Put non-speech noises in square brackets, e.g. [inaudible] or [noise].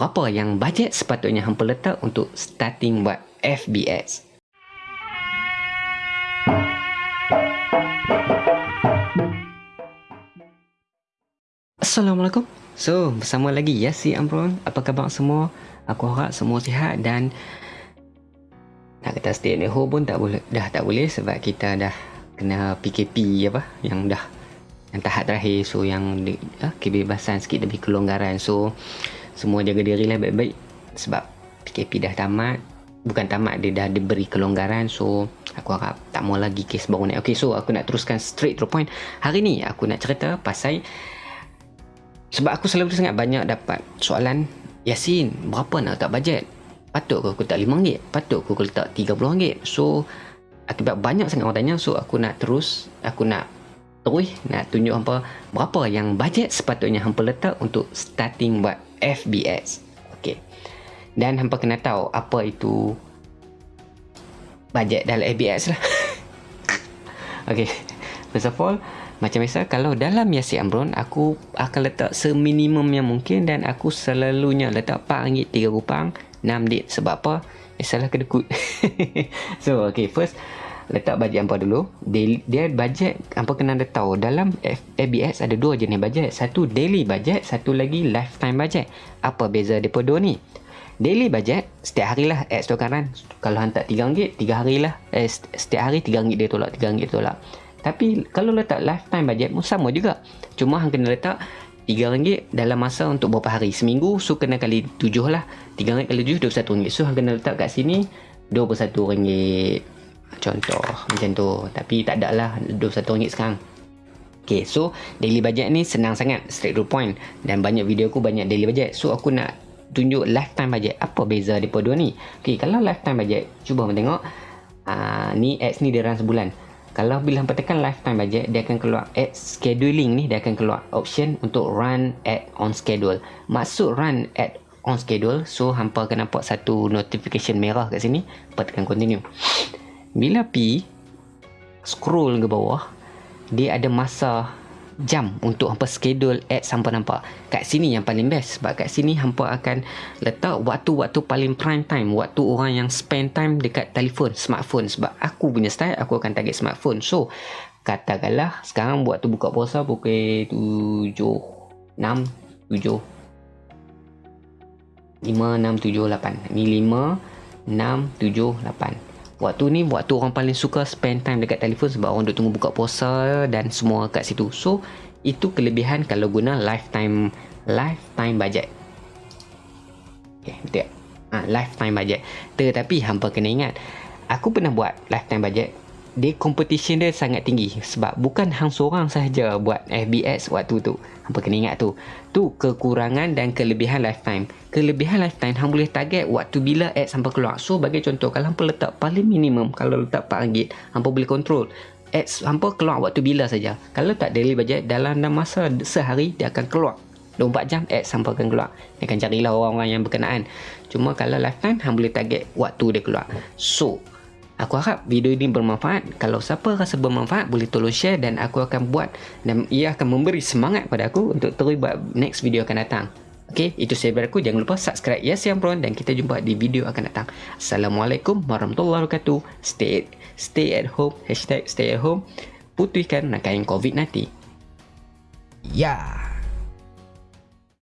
berapa yang bajet sepatutnya hampa letak untuk starting buat FBS. Assalamualaikum. So, bersama lagi Yasi Amron. Apa khabar semua? Aku harap semua sihat dan nak kata stay at home pun tak boleh dah tak boleh sebab kita dah kena PKP apa yang dah yang tahap terakhir so yang uh, kebebasan sikit lebih kelonggaran so semua jaga diri lah baik-baik. Sebab PKP dah tamat. Bukan tamat dia dah diberi kelonggaran. So aku harap tak mau lagi kes baru ni ok so aku nak teruskan straight to the point. Hari ni aku nak cerita pasal sebab aku selalu sangat banyak dapat soalan Yasin berapa nak letak bajet? Patut aku letak RM5 patut aku letak RM30 so akibat banyak sangat orang tanya so aku nak terus aku nak terus nak tunjuk hampa berapa yang bajet sepatutnya hampa letak untuk starting buat FBS. Okey. Dan hampa kena tahu apa itu bajet dalam FBS lah. [laughs] Okey. First of all, macam biasa kalau dalam Yasi Amron aku akan letak seminimum yang mungkin dan aku selalunya letak RM4, RM3, 6 dit sebab apa? Eh, salah kedekut. [laughs] so, okay, first letak bajet hampa dulu. Daily, dia bajet hampa kena ada tahu dalam FBS ada dua jenis bajet. Satu daily bajet satu lagi lifetime bajet. Apa beza depa dua ni? Daily bajet setiap hari lah ads tu kanan. Kalau hantar RM3 3 hari lah. Eh, setiap hari RM3 dia tolak RM3 dia tolak. Tapi kalau letak lifetime bajet pun sama juga. Cuma hang kena letak RM3 dalam masa untuk berapa hari. Seminggu so kena kali 7 lah. RM3 kali 7 RM21 so hang kena letak kat sini RM21 contoh macam tu. Tapi tak ada lah RM21 sekarang. Ok so daily budget ni senang sangat straight to point. Dan banyak video aku banyak daily budget. So aku nak tunjuk lifetime budget. Apa beza mereka dua ni? Ok kalau lifetime budget cuba tengok. Uh, ni ads ni dia run sebulan. Kalau bila hampa tekan lifetime budget dia akan keluar ad scheduling ni dia akan keluar option untuk run ad on schedule. Maksud run ad on schedule so hampa akan nampak satu notification merah kat sini hampa tekan continue bila pi scroll ke bawah dia ada masa jam untuk hampa schedule ad sampai nampak. Kat sini yang paling best sebab kat sini hampa akan letak waktu-waktu paling prime time waktu orang yang spend time dekat telefon smartphone. Sebab aku punya style aku akan target smartphone. So katakanlah sekarang buat tu buka puasa pukul 7 6 7 5 6 7 8 ni 5 6 7 8 Waktu ni waktu orang paling suka spend time dekat telefon sebab orang duk tunggu buka puasa dan semua kat situ. So, itu kelebihan kalau guna lifetime lifetime budget. Okay, betul tak? Ha, lifetime budget. Tetapi hampa kena ingat, aku pernah buat lifetime budget dia competition dia sangat tinggi sebab bukan hang seorang sahaja buat FBS waktu tu. Hampa kena ingat tu? Tu kekurangan dan kelebihan lifetime. Kelebihan lifetime hang boleh target waktu bila ad sampai keluar so bagi contoh kalau hampa letak paling minimum kalau letak RM4 hampa boleh control. Ads hampa keluar waktu bila saja. Kalau tak daily budget dalam masa sehari dia akan keluar. 24 jam ads sampai akan keluar. Dia akan carilah orang-orang yang berkenaan. Cuma kalau lifetime hang boleh target waktu dia keluar. So Aku harap video ini bermanfaat. Kalau siapa rasa bermanfaat, boleh tolong share dan aku akan buat dan ia akan memberi semangat pada aku untuk terus buat next video akan datang. Okay, itu saya dari aku. Jangan lupa subscribe Yes Yang Pron dan kita jumpa di video akan datang. Assalamualaikum warahmatullahi wabarakatuh. Stay stay at home. Hashtag stay at home. Putihkan nak kain COVID nanti. Ya. Yeah.